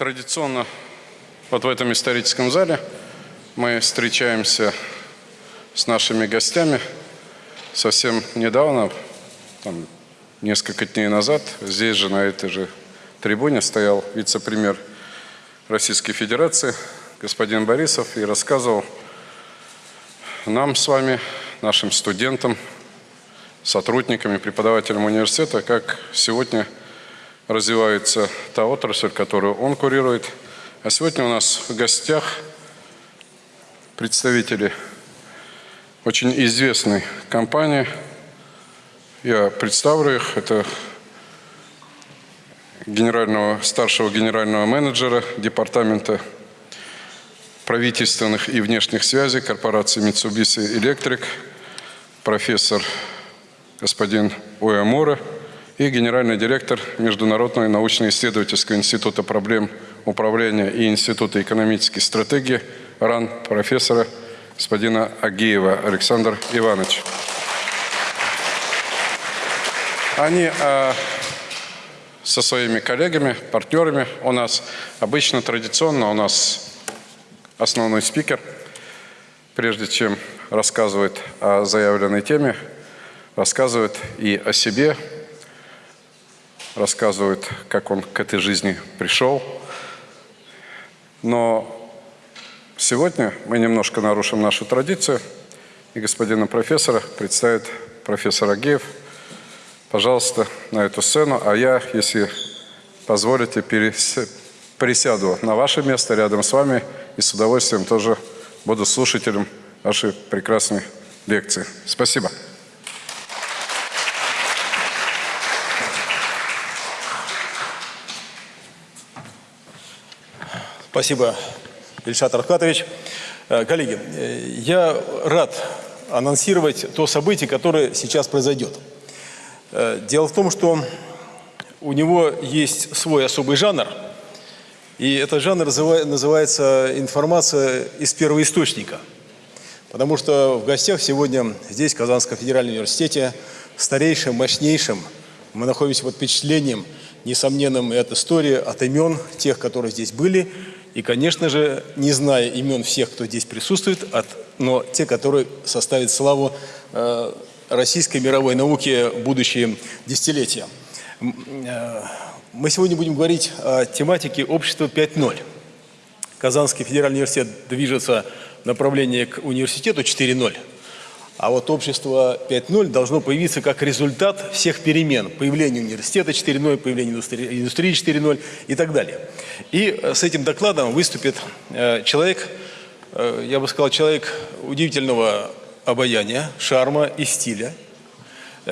Традиционно вот в этом историческом зале мы встречаемся с нашими гостями. Совсем недавно, там, несколько дней назад, здесь же, на этой же трибуне, стоял вице-премьер Российской Федерации господин Борисов и рассказывал нам с вами, нашим студентам, сотрудниками, преподавателям университета, как сегодня развивается та отрасль, которую он курирует. А сегодня у нас в гостях представители очень известной компании. Я представлю их. Это генерального, старшего генерального менеджера департамента правительственных и внешних связей корпорации Mitsubishi Electric, профессор господин Уэмура и генеральный директор Международного научно-исследовательского института проблем управления и Института экономической стратегии РАН профессора господина Агеева Александр Иванович. Они а, со своими коллегами, партнерами у нас обычно традиционно у нас основной спикер, прежде чем рассказывает о заявленной теме, рассказывает и о себе, рассказывает, как он к этой жизни пришел. Но сегодня мы немножко нарушим нашу традицию, и господина профессора представит профессор Агеев. Пожалуйста, на эту сцену, а я, если позволите, присяду на ваше место рядом с вами и с удовольствием тоже буду слушателем вашей прекрасной лекции. Спасибо. Спасибо, Ильшат Архатович. Э, коллеги, э, я рад анонсировать то событие, которое сейчас произойдет. Э, дело в том, что у него есть свой особый жанр, и этот жанр называется информация из первоисточника. Потому что в гостях сегодня здесь, в Казанском федеральном университете, старейшим, мощнейшим, мы находимся под впечатлением несомненным и от истории, от имен тех, которые здесь были, и, конечно же, не зная имен всех, кто здесь присутствует, от, но те, которые составят славу э, российской мировой науки в будущие десятилетия. Э, мы сегодня будем говорить о тематике общества 5.0. Казанский федеральный университет движется в направлении к университету 4.0. А вот общество 5.0 должно появиться как результат всех перемен. Появления университета 4.0, появления индустрии, индустрии 4.0 и так далее. И э, с этим докладом выступит э, человек, э, я бы сказал, человек удивительного обаяния, шарма и стиля.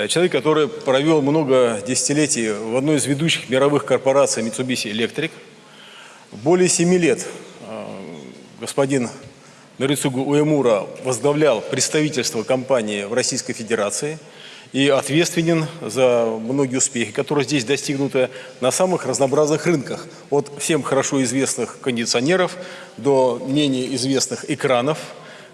Человек, который провел много десятилетий в одной из ведущих мировых корпораций Mitsubishi Electric. Более семи лет господин Нарицугу Уэмура возглавлял представительство компании в Российской Федерации и ответственен за многие успехи, которые здесь достигнуты на самых разнообразных рынках. От всем хорошо известных кондиционеров до менее известных экранов,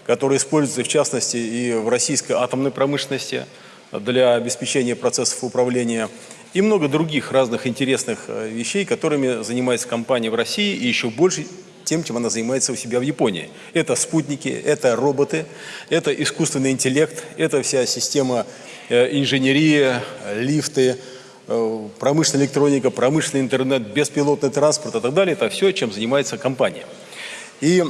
которые используются в частности и в российской атомной промышленности для обеспечения процессов управления и много других разных интересных э, вещей, которыми занимается компания в России и еще больше тем, чем она занимается у себя в Японии. Это спутники, это роботы, это искусственный интеллект, это вся система э, инженерии, лифты, э, промышленная электроника, промышленный интернет, беспилотный транспорт и так далее. Это все, чем занимается компания. И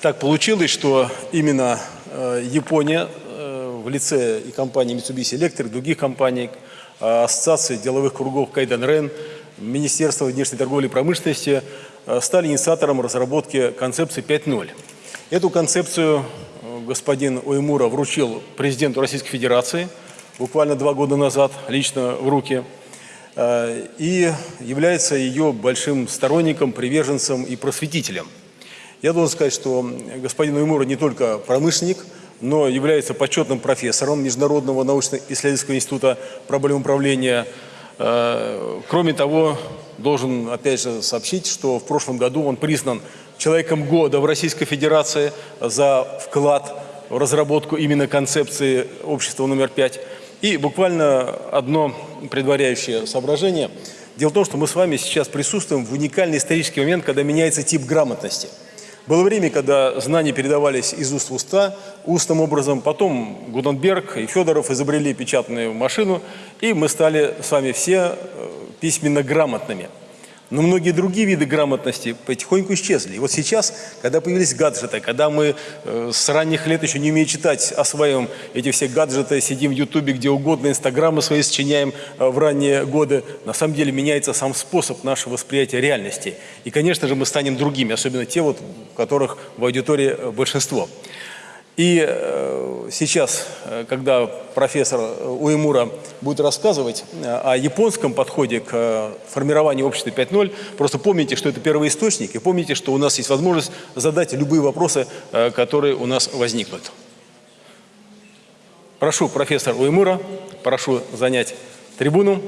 так получилось, что именно э, Япония в лице и компании Mitsubishi Electric, других компаний, Ассоциации деловых кругов Кайден Рен, Министерства внешней торговли и промышленности стали инициатором разработки концепции 5.0. Эту концепцию э, господин Уймура вручил президенту Российской Федерации буквально два года назад лично в руки э, и является ее большим сторонником, приверженцем и просветителем. Я должен сказать, что господин Уймура не только промышленник, но является почетным профессором Международного научно-исследовательского института проблем управления. Кроме того, должен, опять же, сообщить, что в прошлом году он признан человеком года в Российской Федерации за вклад в разработку именно концепции общества номер пять. И буквально одно предваряющее соображение. Дело в том, что мы с вами сейчас присутствуем в уникальный исторический момент, когда меняется тип грамотности. Было время, когда знания передавались из уст в уста, устным образом. Потом Гуденберг и Федоров изобрели печатную машину, и мы стали с вами все э, письменно грамотными. Но многие другие виды грамотности потихоньку исчезли. И вот сейчас, когда появились гаджеты, когда мы э, с ранних лет еще не умея читать, осваиваем эти все гаджеты, сидим в Ютубе, где угодно, Инстаграмы свои сочиняем э, в ранние годы, на самом деле меняется сам способ нашего восприятия реальности. И, конечно же, мы станем другими, особенно те, вот, которых в аудитории э, большинство. И э, сейчас, э, когда профессор Уэмура будет рассказывать э, о японском подходе к формированию общества 5.0, просто помните, что это первый источник, и помните, что у нас есть возможность задать любые вопросы, которые у нас возникнут. Прошу профессор Уэмура, прошу занять трибуну.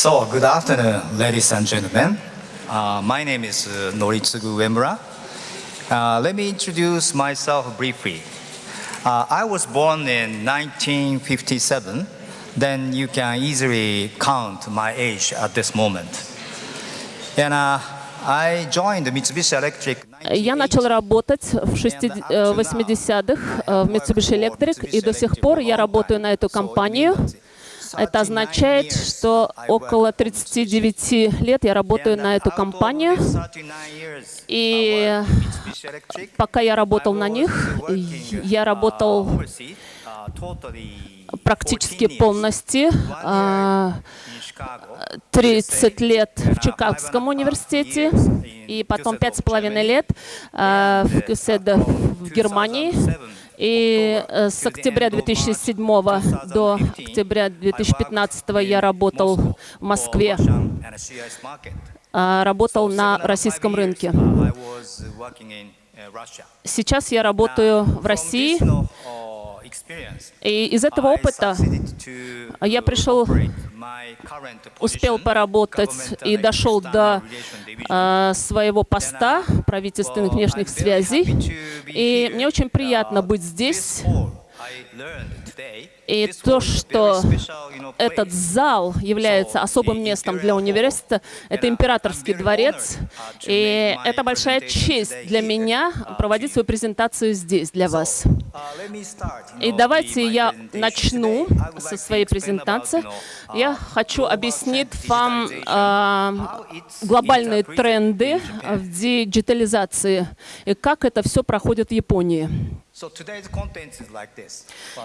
So, good afternoon, ladies and gentlemen. Uh, my name is uh, Noritsugu Uemura. Uh, let me introduce myself briefly. Uh, I was born in 1957, then you can easily count my age at this moment. And uh, I joined Mitsubishi Electric Я начал работать в 80-х в Mitsubishi Electric, и до сих пор я работаю на эту компанию. Это означает, что около 39 лет я работаю на эту компанию. И пока я работал на них, я работал практически полностью. 30 лет в Чикагском университете и потом 5,5 лет в Кюседе в Германии. И э, с октября 2007 до октября 2015 я работал в Москве, а, работал на российском рынке. Сейчас я работаю в России, и из этого опыта я пришел, успел поработать и дошел до э, своего поста правительственных внешних связей. И мне очень приятно быть здесь и то, что этот зал является особым местом для университета, это императорский дворец. И это большая честь для меня проводить свою презентацию здесь для вас. И давайте я начну со своей презентации. Я хочу объяснить вам э, глобальные тренды в диджитализации и как это все проходит в Японии.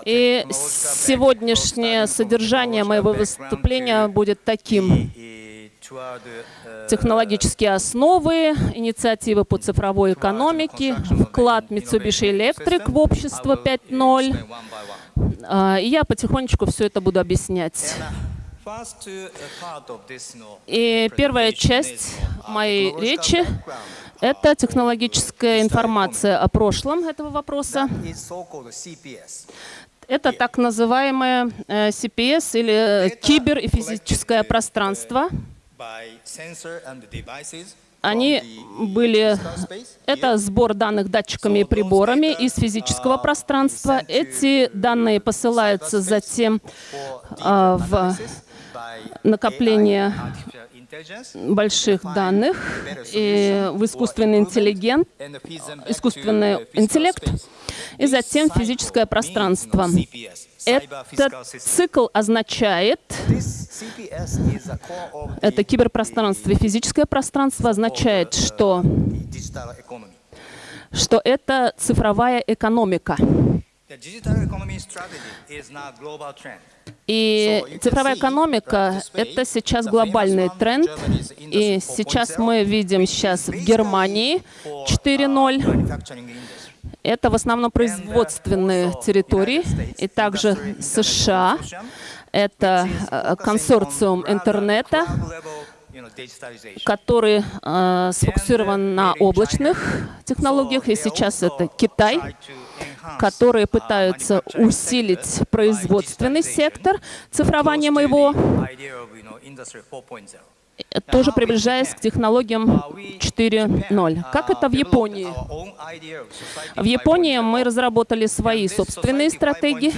И сегодняшнее содержание моего выступления будет таким. Технологические основы, инициативы по цифровой экономике, вклад Mitsubishi Electric в общество 5.0. А, и я потихонечку все это буду объяснять. И первая часть моей речи — это технологическая информация о прошлом этого вопроса. Это так называемое э, CPS или кибер и физическое пространство. Они были... Это сбор данных датчиками и приборами из физического пространства. Эти данные посылаются затем э, в накопление больших данных и в искусственный интеллигент, искусственный интеллект и затем физическое пространство. Этот цикл означает, это киберпространство и физическое пространство означает, что, что это цифровая экономика. И цифровая экономика — это сейчас глобальный тренд. И сейчас мы видим сейчас в Германии 4.0. Это в основном производственные территории, и также США. Это э, консорциум интернета, который э, сфокусирован на облачных технологиях, и сейчас это Китай которые пытаются усилить производственный сектор цифрованием его тоже приближаясь к технологиям 4.0. Как это в Японии? В Японии мы разработали свои собственные стратегии,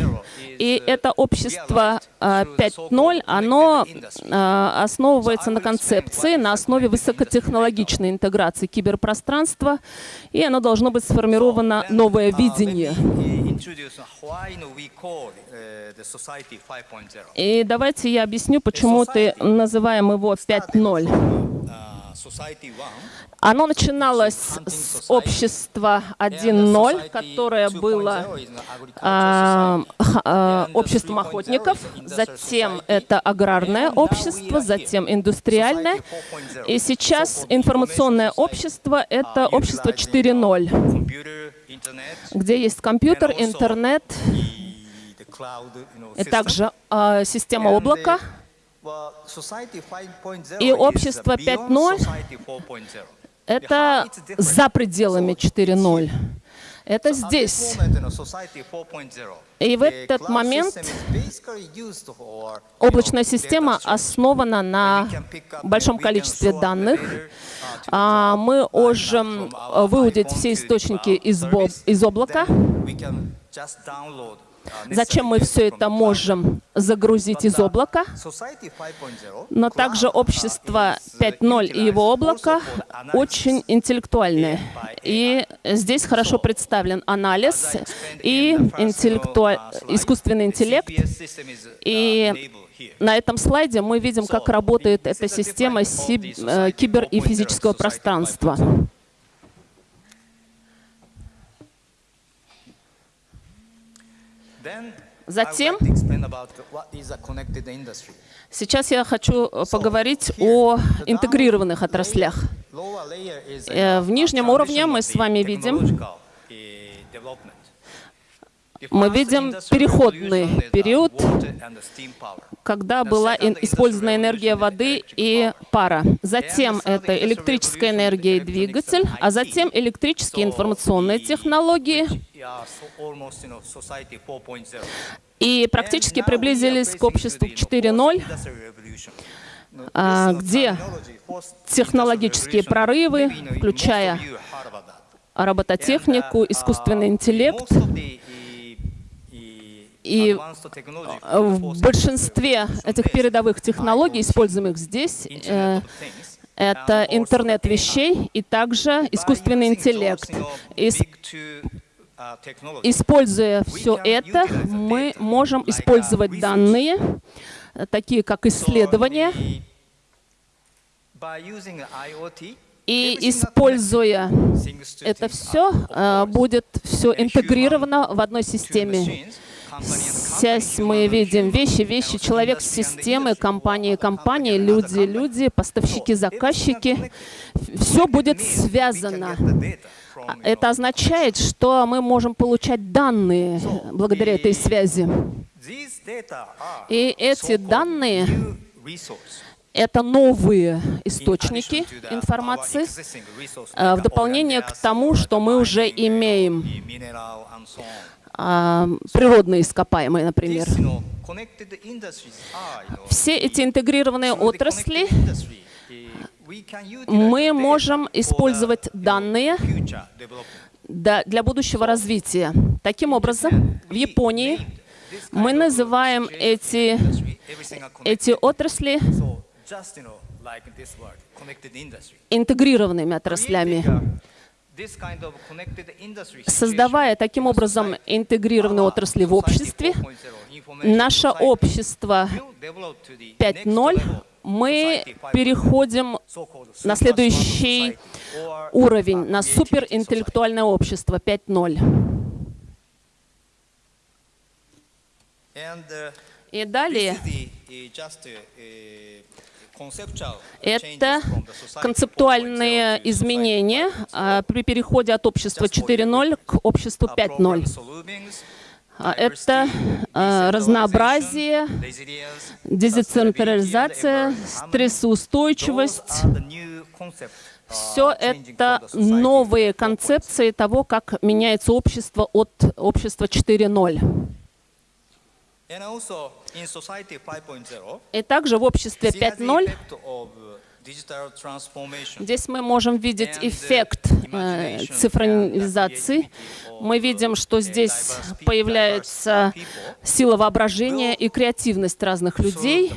и это общество а, 5.0, оно а, основывается на концепции, на основе высокотехнологичной интеграции киберпространства, и оно должно быть сформировано новое видение. И давайте я объясню, почему ты называем его 5.0. Оно начиналось с общества 1.0, которое было а, обществом охотников, затем это аграрное общество, затем индустриальное, и сейчас информационное общество — это общество 4.0, где есть компьютер, интернет и также а, система облака. И общество 5.0 Это за пределами 4.0. Это здесь. И в этот момент облачная система основана на большом количестве данных. А, Мы можем а, выудить все источники из, облака. Зачем мы все это можем загрузить из облака? Но также общество 5.0 и его облако очень интеллектуальное. И здесь хорошо представлен анализ и интеллектуа- искусственный интеллект. И на этом слайде мы видим, как работает эта система си- э, кибер- и физического пространства. Затем Сейчас я хочу э, поговорить о интегрированных отраслях. Э, в нижнем уровне мы с вами видим, мы видим переходный период, когда была использована энергия воды и пара. Затем это электрическая энергия и двигатель, а затем электрические информационные технологии. И практически приблизились к обществу 4.0, а, где технологические прорывы, включая робототехнику, искусственный интеллект, и э, в большинстве этих передовых технологий, используемых здесь, э, это интернет вещей и также искусственный интеллект. Ис- Используя все это, мы можем использовать данные, э, такие как исследования, и используя это все, будет все интегрировано в одной системе. Связь мы видим вещи, вещи, человек, системы, компании, компании, люди, люди, поставщики, заказчики. Все будет связано. А Это означает, что мы можем получать данные благодаря этой связи. И эти данные — это новые источники информации, э, в дополнение к тому, что мы уже имеем, природные ископаемые, например. Все эти интегрированные отрасли мы можем использовать данные да- для будущего развития. Таким образом, в Японии мы называем эти, эти отрасли интегрированными отраслями. Создавая таким образом интегрированные отрасли в обществе, наше общество 5.0, мы переходим на следующий уровень, на суперинтеллектуальное общество 5.0. И далее это концептуальные изменения а, при переходе от общества 4.0 к обществу 5.0. А, Это а, разнообразие, децентрализация, стрессоустойчивость. Все это новые концепции того, как меняется общество от общества 4.0. И также в обществе 5.0 digital transformation. Здесь мы можем видеть эффект э, цифровизации. Мы видим, что здесь появляется сила воображения и креативность разных людей.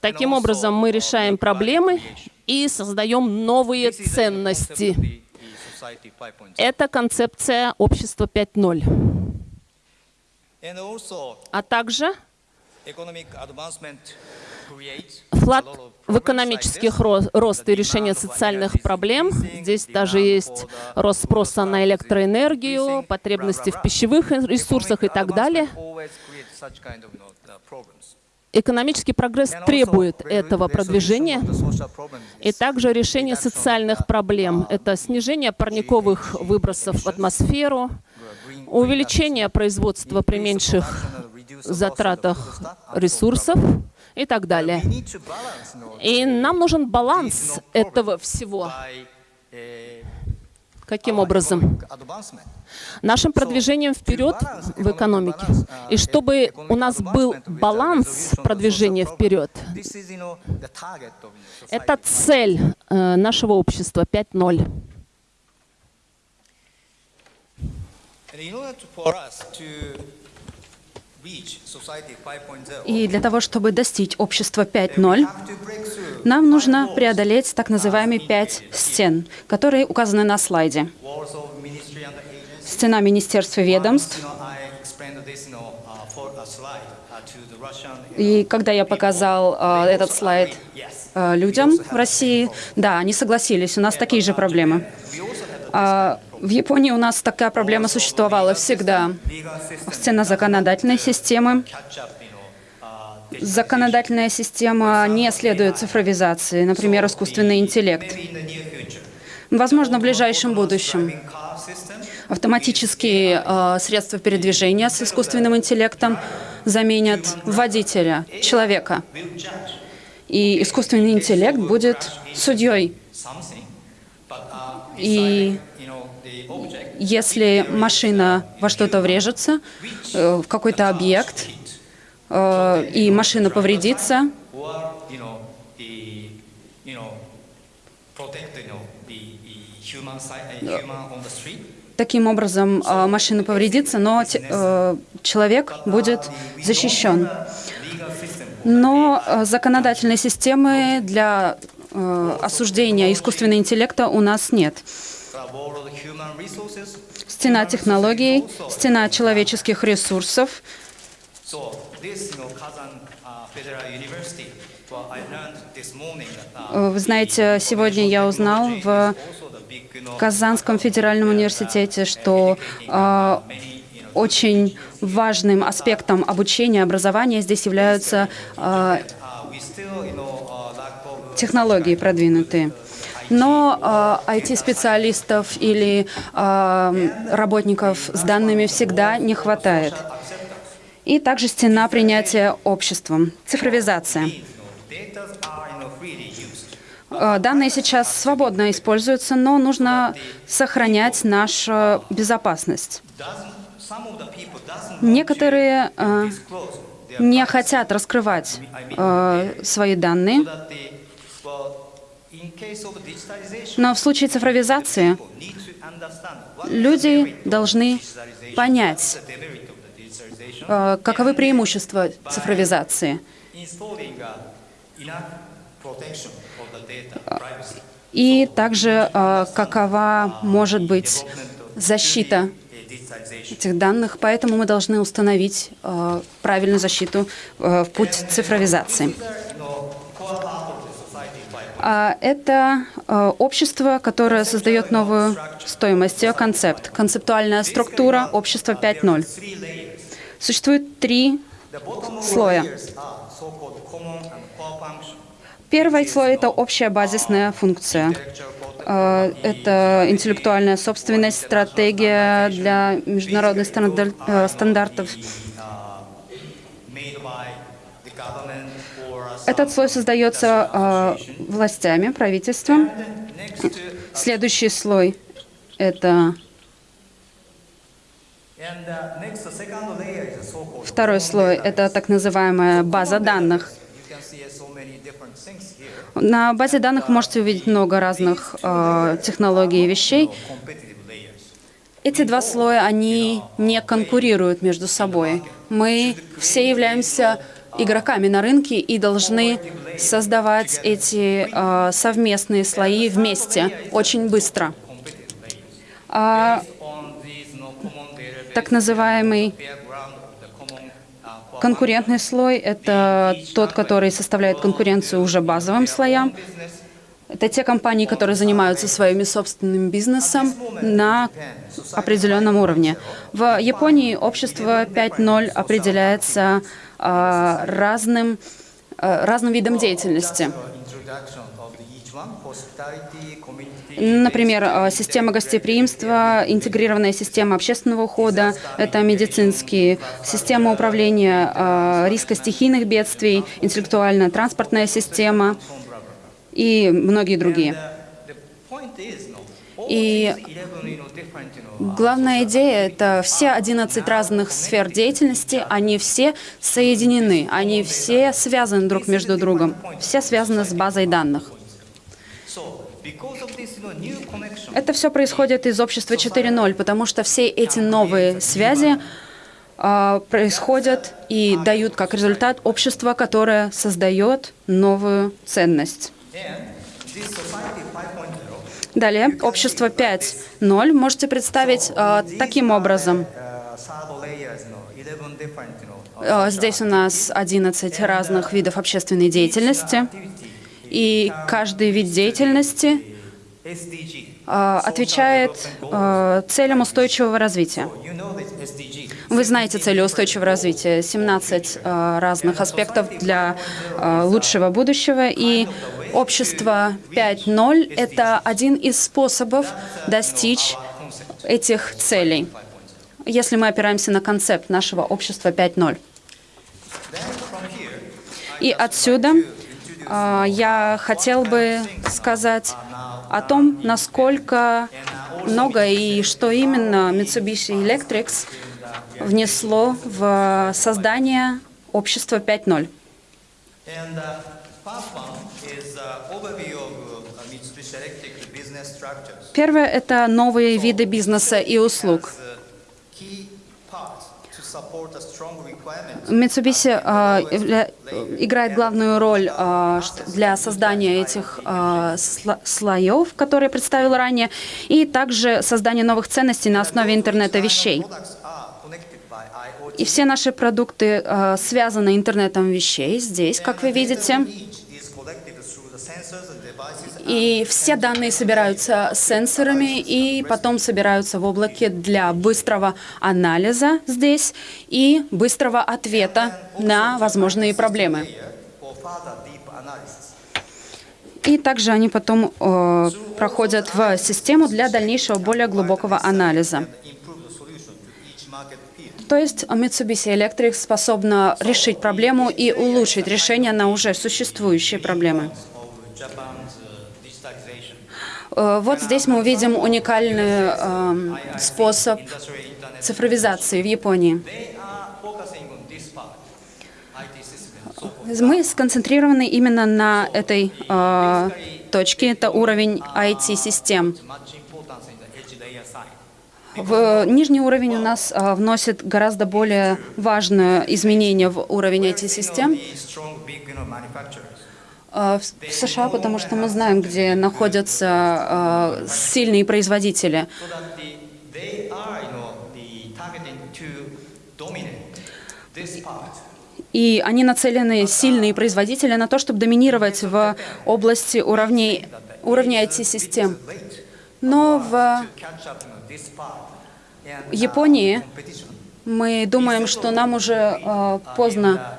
Таким образом, мы решаем проблемы и создаем новые ценности. Это концепция общества 5.0. А также вклад в экономический ро- рост и решение социальных проблем. Здесь даже есть рост спроса на электроэнергию, потребности в пищевых ресурсах и так далее. Экономический прогресс re- этого продвижения. И также решение социальных проблем. Это снижение парниковых выбросов в атмосферу, увеличение производства при меньших затратах ресурсов и так далее. И нам нужен баланс этого всего. Каким образом? Нашим продвижением вперед в экономике. И чтобы у нас был баланс продвижения вперед, это цель э, нашего общества 5.0. И для того, чтобы достичь общества we 5.0, have to break through нам нужно преодолеть так называемые пять стен, которые указаны на слайде. Стена министерств и ведомств. Uh, uh, Russian, you И когда я показал э, этот слайд э, людям в России, да, они согласились, у нас такие же проблемы. А в Японии у нас такая проблема существовала всегда. Стена законодательной системы. Законодательная система не следует цифровизации, например, искусственный интеллект. Возможно, в ближайшем будущем. Автоматические э, средства передвижения с искусственным интеллектом заменят водителя, человека. И искусственный интеллект будет судьей. И если машина во что-то врежется, э, в какой-то объект, э, и машина повредится, таким образом э, машина повредится, но человек будет защищен. Но законодательной системы для осуждения искусственного интеллекта у нас нет. Uh, Стена технологий, стена человеческих ресурсов. uh, uh, Вы знаете, сегодня я узнал в Казанском федеральном университете, что э, очень важным аспектом обучения, образования здесь являются э, uh, uh, технологии продвинутые. Но э, IT-специалистов или э, работников с данными всегда не хватает. И также стена принятия обществом, цифровизация. Э, Данные сейчас свободно используются, но нужно сохранять нашу безопасность. Некоторые э, не хотят раскрывать э, свои данные, но в случае цифровизации люди должны понять, э, каковы преимущества цифровизации. uh, privacy И также э, какова может быть защита uh, этих данных, поэтому мы должны установить э, правильную защиту э, в путь цифровизации. Это э, общество, которое создает новую стоимость, ее концепт, концептуальная структура общества 5.0. three layers Существует три слоя. Первый слой — это общая базисная функция. Э, Это интеллектуальная собственность, стратегия для международных э, стандартов. Этот слой создается э, властями, правительством. Следующий слой — это второй слой, это так называемая база данных. На базе данных вы можете увидеть много разных э, технологий и вещей. Эти два слоя, они не конкурируют между собой. Мы все являемся игроками на рынке и должны создавать эти э, совместные слои вместе очень быстро. А, так называемый конкурентный слой — это тот, который составляет конкуренцию уже базовым слоям. Это те компании, которые занимаются своим собственным бизнесом на определенном уровне. В Японии общество 5.0 определяется разным, а, разным видом деятельности. Например, а, система гостеприимства, интегрированная система общественного ухода, это медицинские, система управления риска стихийных бедствий, интеллектуально-транспортная система и многие другие. И главная идея — это все 11 разных сфер деятельности, они все соединены, они все связаны друг между другом, все связаны с базой данных. Это все происходит из общества 4.0, потому что все эти новые связи а, происходят и дают как результат общество, которое создает новую ценность. Далее, общество 5.0 можете представить а, таким образом. А, здесь у нас 11 разных видов общественной деятельности, и каждый вид деятельности а, отвечает а, целям устойчивого развития. Вы знаете цели устойчивого развития, 17 а, разных аспектов для лучшего будущего, и общество 5.0 — это один из способов достичь этих целей, если мы опираемся на концепт нашего общества 5.0. И отсюда я хотел бы сказать о том, насколько много и что именно Mitsubishi Electric внесло в создание общества 5.0. Первое — это новые виды бизнеса и услуг. Mitsubishi э, играет главную роль э, для создания этих э, слоев, которые представил ранее, и также создания новых ценностей на основе интернета вещей. И все наши продукты э, связаны интернетом вещей здесь, как вы видите. И все данные собираются сенсорами и потом собираются в облаке для быстрого анализа здесь и быстрого ответа на возможные проблемы. И также они потом э, проходят в систему для дальнейшего более глубокого анализа. То есть Mitsubishi Electric способна решить проблему и улучшить решение на уже существующие проблемы. Э, вот здесь мы увидим уникальный э, способ цифровизации в Японии. Мы сконцентрированы именно на этой э, точке, это уровень IT-систем. В нижний уровень у нас а, вносит гораздо более важное изменение в уровень этих систем а, в США, потому что мы знаем, где находятся а, сильные производители. И они нацелены, сильные производители, на то, чтобы доминировать в области уровней, уровня IT-систем. Но в Японии мы думаем, что нам уже э, поздно,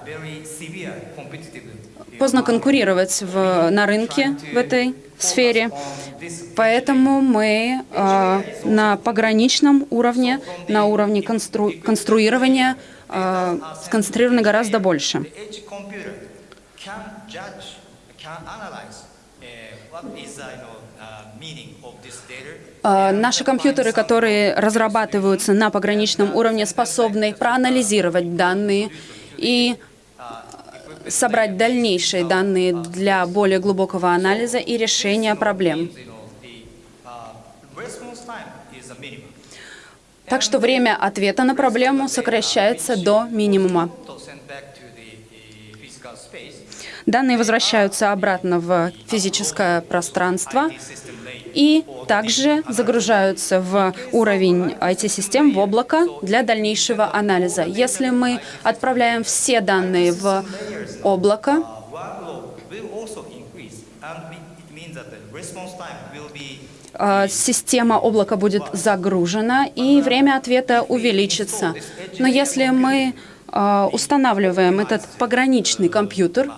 поздно конкурировать в, на рынке в этой сфере. Поэтому мы э, на пограничном уровне, на уровне констру, конструирования э, сконцентрированы гораздо больше. А, наши компьютеры, которые разрабатываются на пограничном уровне, способны проанализировать данные и собрать дальнейшие данные для более глубокого анализа и решения проблем. Так что время ответа на проблему сокращается до минимума. Данные возвращаются обратно в физическое пространство. И также загружаются в уровень IT-систем в облако для дальнейшего анализа. Если мы отправляем все данные в облако, э, система облака будет загружена и время ответа увеличится. Но если мы э, устанавливаем этот пограничный компьютер,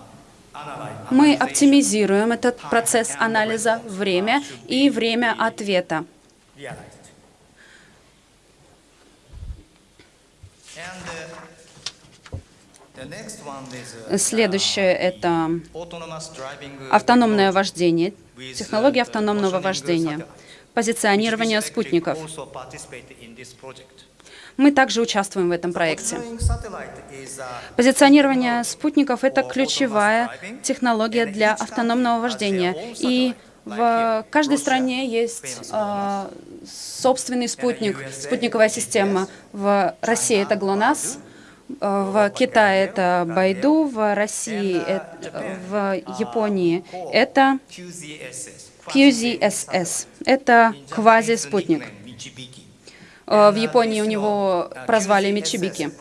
мы оптимизируем этот процесс анализа время и время ответа. Следующее — это автономное вождение, технология автономного вождения, позиционирование спутников. Мы также участвуем в этом проекте. Позиционирование спутников — это ключевая технология для автономного вождения. И в каждой стране есть э, собственный спутник, спутниковая система. В России это ГЛОНАСС, э, в Китае это Байду, в России, э, в Японии это. QZSS. Это квазиспутник. Э, В Японии у него прозвали Митсубики.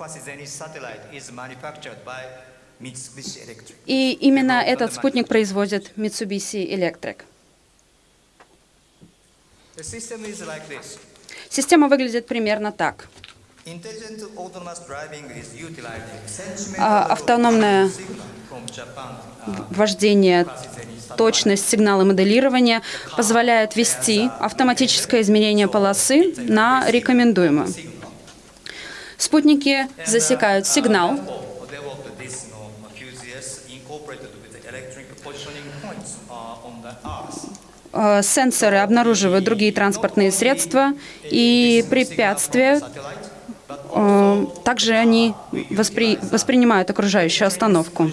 И именно этот спутник производит Mitsubishi Electric. Система выглядит примерно так. А, Автономное вождение, точность сигнала моделирования позволяет ввести автоматическое измерение полосы на рекомендуемую. Спутники засекают сигнал, э, сенсоры обнаруживают другие транспортные средства и препятствия. Также они воспри- воспринимают окружающую остановку.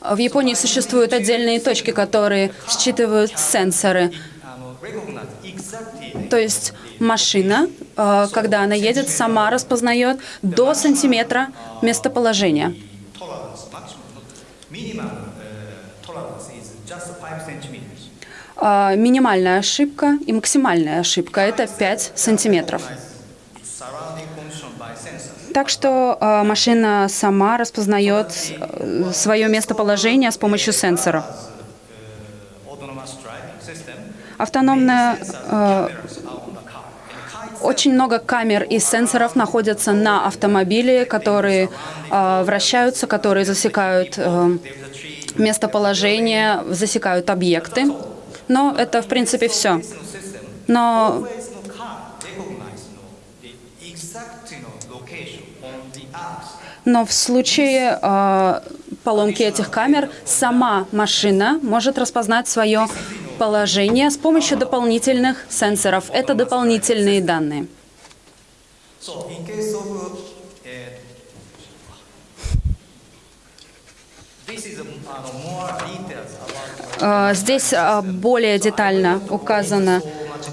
В Японии существуют отдельные точки, которые считывают сенсоры. То есть машина, э, когда она едет, сама распознает до сантиметра местоположение. А, Минимальная ошибка и максимальная ошибка — это 5 сантиметров. Так что э, машина сама распознает э, свое местоположение с помощью сенсора. Автономная э, очень много камер и сенсоров находятся на автомобиле, которые э, вращаются, которые засекают э, местоположение, засекают объекты. Но это, в принципе, все. Но Но в случае э, поломки этих камер сама машина может распознать свое положение с помощью дополнительных сенсоров. Это дополнительные данные. Uh, this Здесь э, более детально указано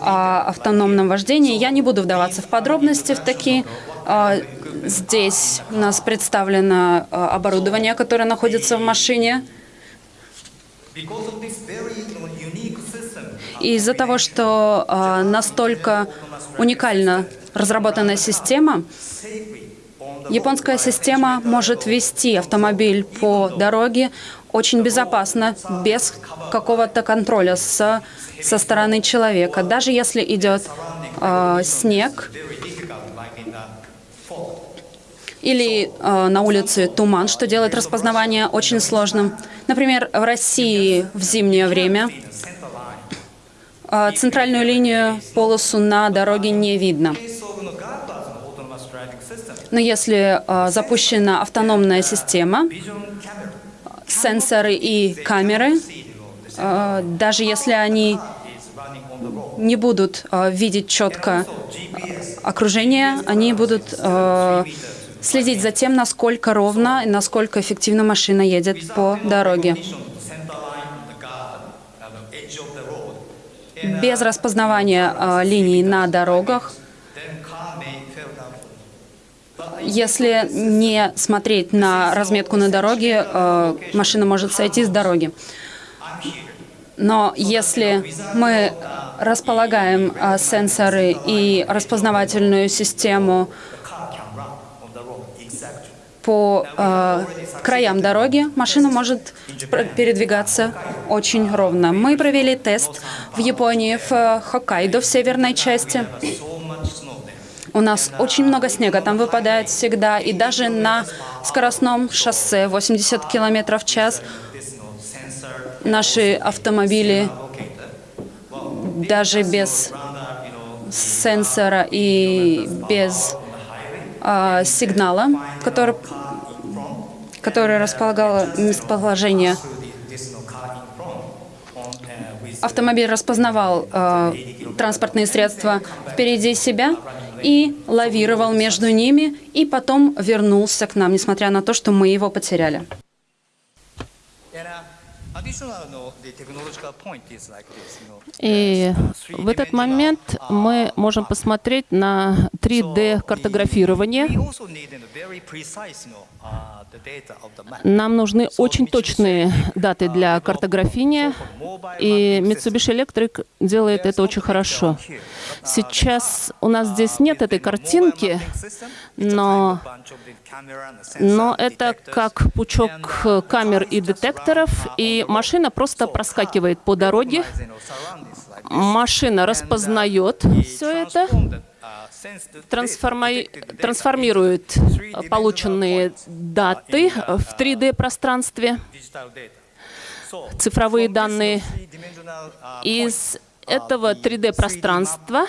о автономном вождении. Я не буду вдаваться в подробности в такие. Э, Здесь у нас представлено э, оборудование, которое находится в машине. из-за того, что э, настолько уникально разработанная система, японская система может вести автомобиль по дороге очень безопасно, без какого-то контроля с, со стороны человека. Даже если идет э, снег или э, на улице туман, что делает распознавание очень сложным. Например, в России в зимнее время э, центральную линию, полосу на дороге не видно. Но если э, запущена автономная система, сенсоры и камеры, э, даже если они не будут э, видеть четко окружение, они будут э, следить за тем, насколько ровно и насколько эффективно машина едет по дороге. Без распознавания линий на дорогах, если не смотреть на разметку на дороге, э, машина может сойти с дороги. Но если мы располагаем э, сенсоры и распознавательную систему по э, краям дороги, машина может передвигаться очень ровно. Мы провели тест в Японии, в Хоккайдо, в северной части. У нас очень много снега там выпадает всегда, и даже на скоростном шоссе 80 км в час наши автомобили даже без сенсора и без а, сигнала, который, который располагало местоположение. Автомобиль распознавал а, транспортные средства впереди себя и лавировал между ними, и потом вернулся к нам, несмотря на то, что мы его потеряли. И в этот момент мы можем посмотреть на 3D-картографирование. Нам нужны очень точные даты для картографирования, и Mitsubishi Electric делает это очень хорошо. Сейчас у нас здесь нет этой картинки, но, но это как пучок камер и детекторов, и машина просто проскакивает по дороге, машина распознает все это, трансформи... трансформирует полученные даты в 3D-пространстве, цифровые данные. Из этого 3D-пространства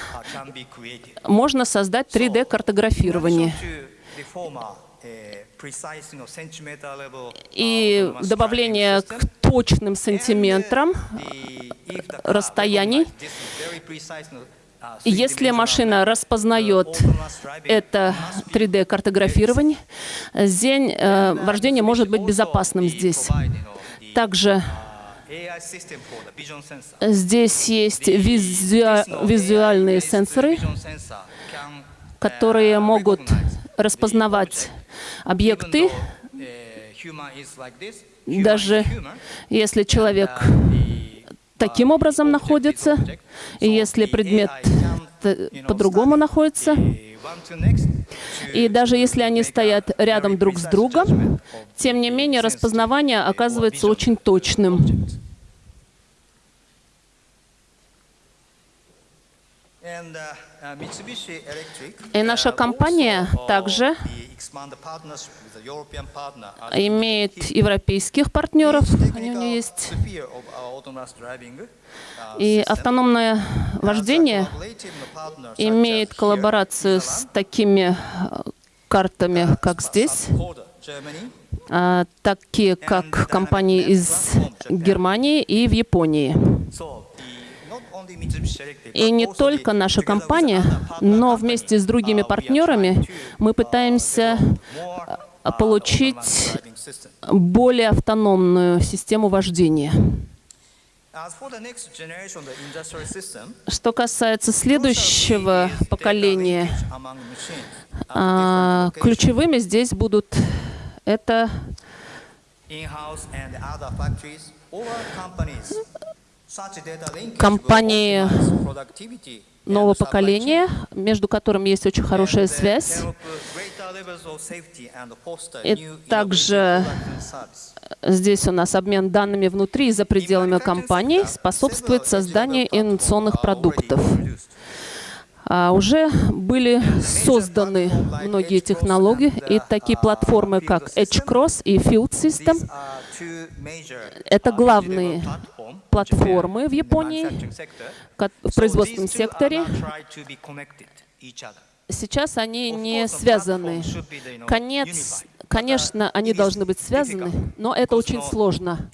можно создать 3D-картографирование. И добавление к точным сантиметрам расстояний. Если машина распознает это 3D-картографирование, день э, вождения может быть безопасным здесь. Также здесь есть визу... визуальные сенсоры, которые могут распознавать объекты, даже если человек таким образом находится, и если предмет по-другому находится, и даже если они стоят рядом друг с другом, тем не менее распознавание оказывается очень точным. И наша компания также имеет европейских партнеров, они у нее есть. И автономное вождение имеет коллаборацию с такими картами, как здесь, а, такие как компании из Германии и в Японии. И не только наша компания, но вместе с другими партнерами мы пытаемся а, получить более автономную систему вождения. Что касается следующего поколения, а, ключевыми здесь будут это компании нового поколения, между которыми есть очень хорошая связь. И также здесь у нас обмен данными внутри и за пределами компании способствует созданию инновационных продуктов. А уже были созданы многие технологии, и такие платформы, как EdgeCross и Field System, это главные платформы в Японии в производственном секторе. Сейчас они не связаны. Конец, конечно, они должны быть связаны, но это очень сложно.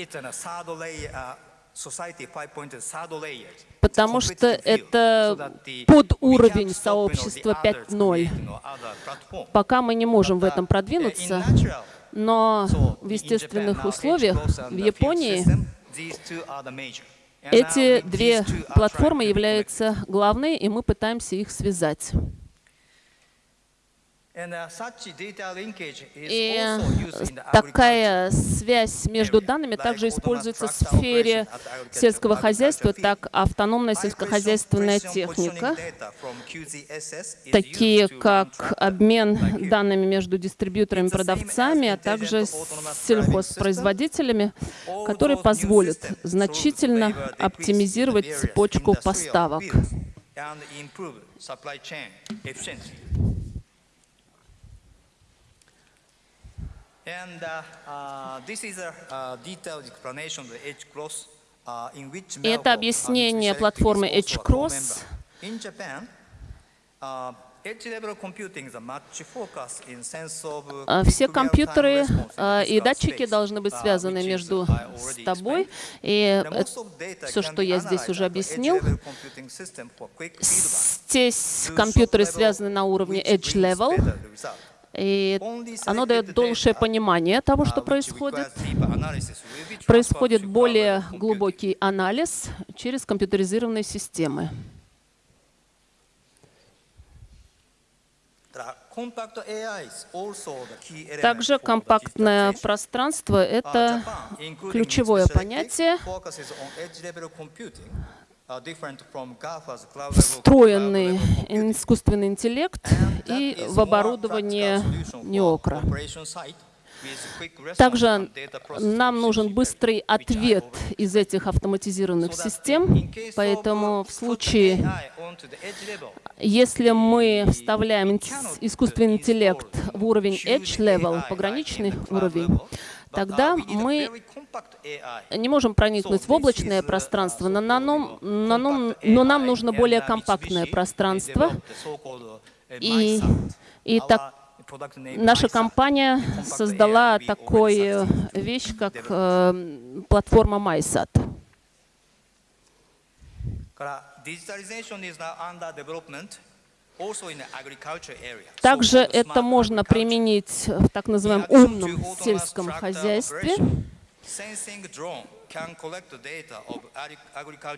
society 5.0 third layer. потому что это подуровень сообщества the others 5.0. creating, you know, other platform. Пока мы не можем в этом uh, продвинуться, но в естественных условиях в Японии эти две платформы являются главной, и мы пытаемся их связать. And, uh, such data linkage is И такая связь между данными также используется в сфере сельского хозяйства, так автономная сельскохозяйственная техника, такие как обмен данными между дистрибьюторами и продавцами, а также сельхозпроизводителями, которые позволят systems значительно оптимизировать цепочку поставок. And uh, uh, this is a uh, detailed explanation of the H-Cross, uh, in which это Melco, uh, объяснение платформы H-Cross. co-member. In Japan, uh, uh, А, Все компьютеры а, и датчики должны быть uh, связаны между с тобой. И э, все, что я здесь уже объяснил, здесь компьютеры связаны на уровне Edge Level. И оно дает большее понимание того, что uh, происходит. Происходит более глубокий анализ через компьютеризированные системы. Также компактное пространство — Uh, это ключевое понятие, uh, встроенный искусственный интеллект и в оборудование response Также нам нужен быстрый ответ из этих автоматизированных систем, поэтому uh, в случае, если мы вставляем искусственный интеллект в уровень Edge Level, пограничный уровень, тогда uh, мы не можем проникнуть в облачное пространство, но, нам- но нам- но нам нужно более компактное пространство, и, и так наша компания создала такую вещь, как э, платформа MySat. Также это можно применить в так называемом умном сельском хозяйстве.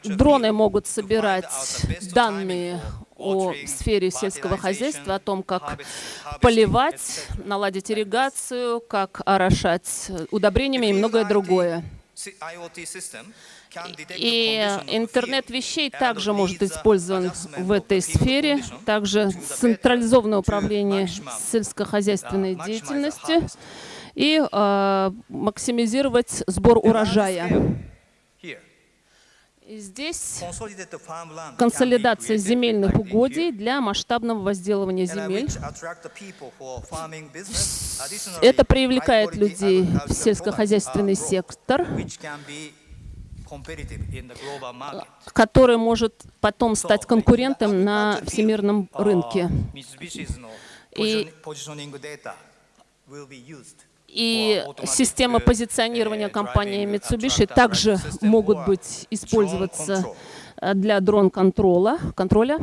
Дроны могут собирать данные о сфере сельского хозяйства, о том, как поливать, наладить ирригацию, как орошать удобрениями и многое другое. И интернет вещей также может использован в этой сфере, также централизованное управление сельскохозяйственной деятельности и э, максимизировать сбор урожая. И здесь консолидация земельных угодий для масштабного возделывания земель. Это привлекает людей в сельскохозяйственный сектор, который может потом стать конкурентом на всемирном рынке. И, и системы позиционирования компании Mitsubishi также могут быть использоваться для дрон-контроля. контроля.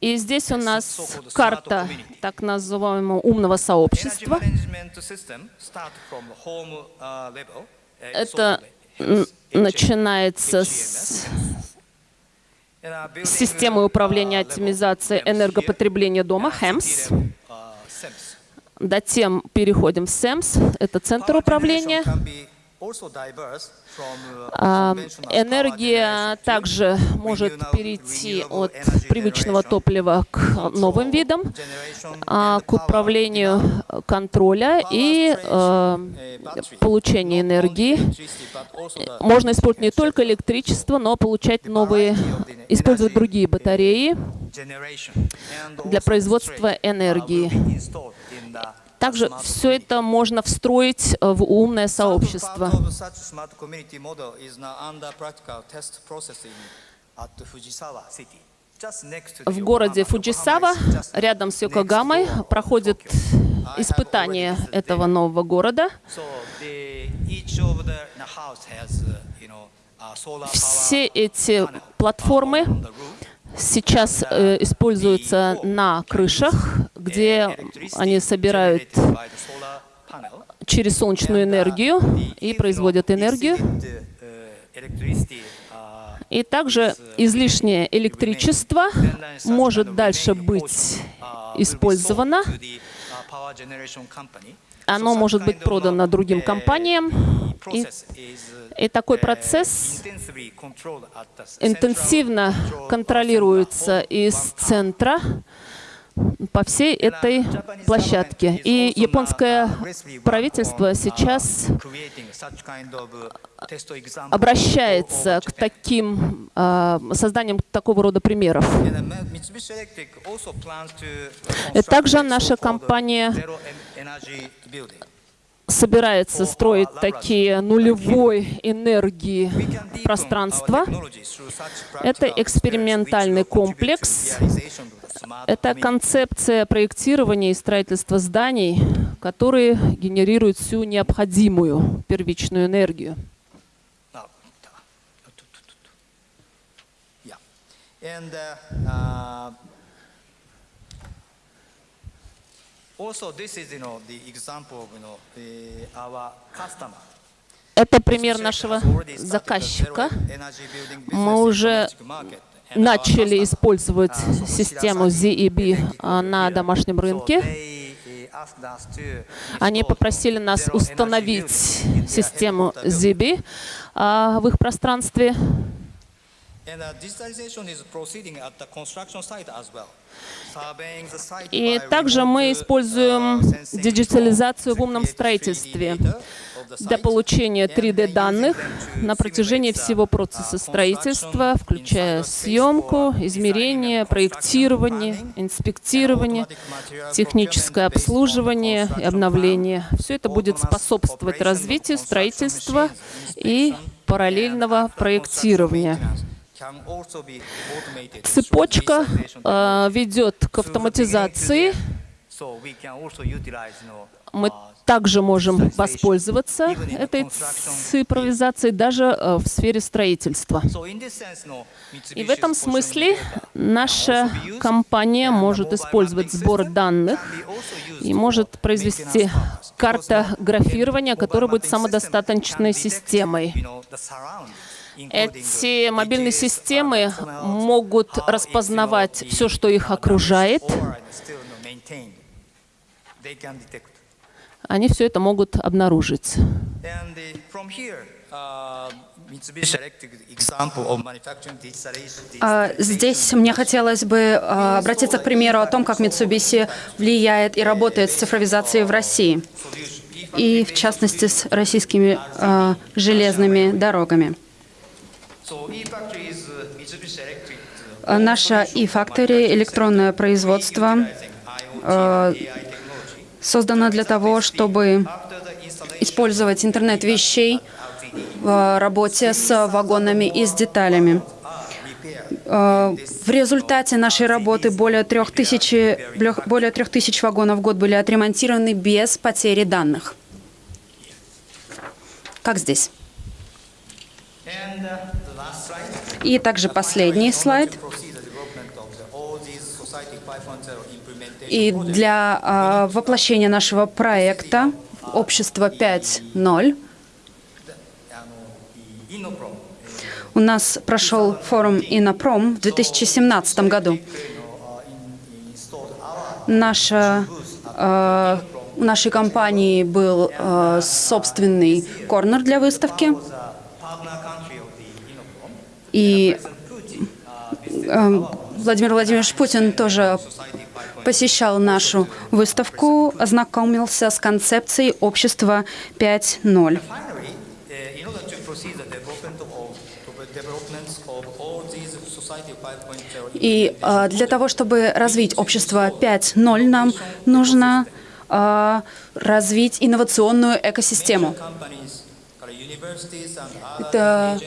И здесь у нас карта так называемого умного сообщества. Это начинается с системы управления оптимизацией энергопотребления дома, HEMS. Затем переходим в SEMS, это центр управления. А, энергия также может перейти от привычного топлива к новым видам, а, к управлению контроля и а, получению энергии. Можно использовать не только электричество, но получать новые, использовать другие батареи для производства энергии. Также все это можно встроить в умное сообщество. В городе Фуджисава, рядом с Йокогамой, проходит испытание этого нового города. Uh, Все эти платформы. Сейчас э, используются на крышах, где они собирают через солнечную энергию и производят энергию. И также излишнее электричество может дальше быть использовано. Оно может быть продано другим компаниям. И, и такой процесс интенсивно контролируется из центра по всей этой площадке. И японское правительство сейчас обращается к таким э, созданием такого рода примеров. Также наша компания собирается строить такие нулевой энергии пространства. Это экспериментальный комплекс. Это концепция проектирования и строительства зданий, которые генерируют всю необходимую первичную энергию. And uh, uh, Это пример нашего заказчика. Мы уже начали использовать систему ZEB а, на домашнем рынке. Они попросили нас установить систему ZEB а, в их пространстве. И также мы используем диджитализацию в умном строительстве для получения 3D-данных на протяжении всего процесса строительства, включая съемку, измерение, проектирование, инспектирование, техническое обслуживание и обновление. Все это будет способствовать развитию строительства и параллельного проектирования. Цепочка э, ведет к автоматизации. Мы также можем воспользоваться этой цифровизацией даже э, в сфере строительства. И в этом смысле наша компания может использовать сбор данных и может произвести картографирование, которое будет самодостаточной системой. Эти мобильные системы могут распознавать все, что их окружает. Они все это могут обнаружить. А, Здесь мне хотелось бы а, обратиться к примеру о том, как Mitsubishi влияет и работает с цифровизацией в России, и в частности с российскими железными дорогами. А, Наша e-factory, электронное производство, э, создано для того, чтобы использовать интернет вещей в работе с вагонами и с деталями. Э, В результате нашей работы более трех тысяч, более трех тысяч вагонов в год были отремонтированы без потери данных. Как здесь? И также последний слайд. И для а, воплощения нашего проекта «Общество 5.0» у нас прошел форум «Инопром» в 2017 году. Наша, э, у нашей компании был э, собственный корнер для выставки. И э, Владимир Владимирович Путин тоже посещал нашу выставку, ознакомился с концепцией общества 5.0. И э, для того, чтобы развить общество 5.0, нам нужно э, развить инновационную экосистему. Это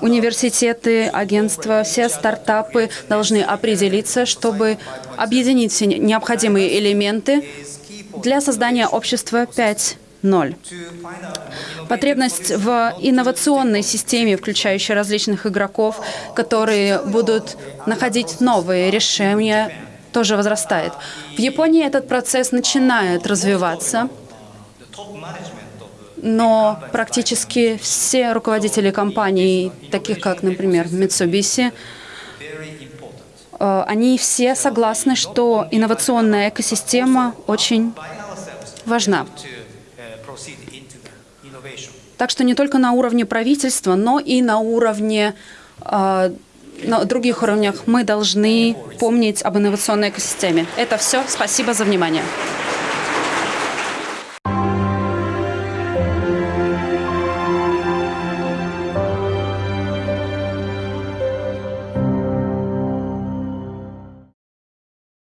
университеты, агентства, все стартапы должны определиться, чтобы объединить все необходимые элементы для создания общества 5.0. Потребность в инновационной системе, включающей различных игроков, которые будут находить новые решения, тоже возрастает. В Японии этот процесс начинает развиваться, но практически все руководители компаний, таких как, например, Mitsubishi, э, они все согласны, что инновационная экосистема очень важна. Так что не только на уровне правительства, но и на уровне э, на других уровнях мы должны помнить об инновационной экосистеме. Это все. Спасибо за внимание.